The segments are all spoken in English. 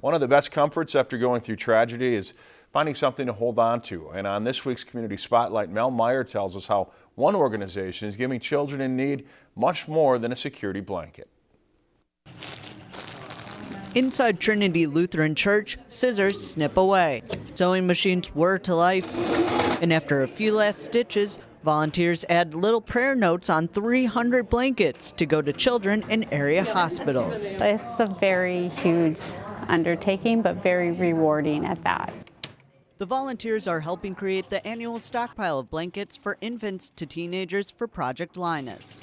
One of the best comforts after going through tragedy is finding something to hold on to. And on this week's Community Spotlight, Mel Meyer tells us how one organization is giving children in need much more than a security blanket. Inside Trinity Lutheran Church, scissors snip away. Sewing machines whir to life. And after a few last stitches, volunteers add little prayer notes on 300 blankets to go to children in area hospitals. It's a very huge undertaking, but very rewarding at that. The volunteers are helping create the annual stockpile of blankets for infants to teenagers for Project Linus.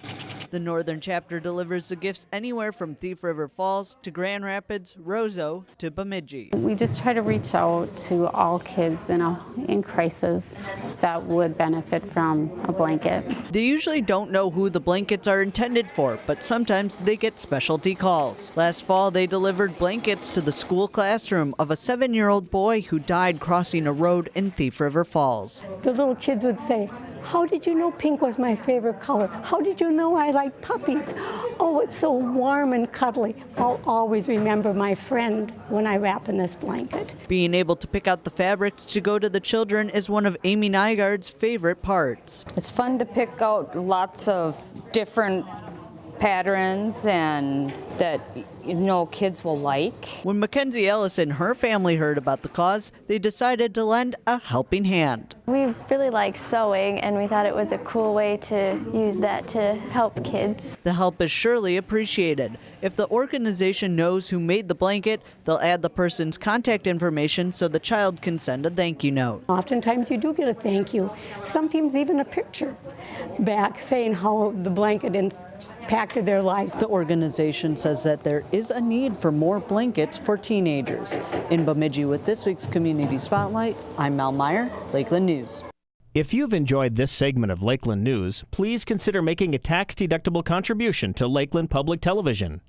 The Northern Chapter delivers the gifts anywhere from Thief River Falls to Grand Rapids, Roseau to Bemidji. We just try to reach out to all kids in, a, in crisis that would benefit from a blanket. They usually don't know who the blankets are intended for, but sometimes they get specialty calls. Last fall, they delivered blankets to the school classroom of a seven-year-old boy who died crossing a road in Thief River Falls. The little kids would say, how did you know pink was my favorite color? How did you know I like puppies? Oh, it's so warm and cuddly. I'll always remember my friend when I wrap in this blanket. Being able to pick out the fabrics to go to the children is one of Amy Nygaard's favorite parts. It's fun to pick out lots of different patterns and that you know kids will like. When Mackenzie Ellis and her family heard about the cause, they decided to lend a helping hand. We really like sewing and we thought it was a cool way to use that to help kids. The help is surely appreciated. If the organization knows who made the blanket, they'll add the person's contact information so the child can send a thank you note. Oftentimes you do get a thank you, sometimes even a picture back saying how the blanket impacted their lives. The organization says that there is a need for more blankets for teenagers. In Bemidji with this week's Community Spotlight, I'm Mel Meyer, Lakeland News. If you've enjoyed this segment of Lakeland News, please consider making a tax-deductible contribution to Lakeland Public Television.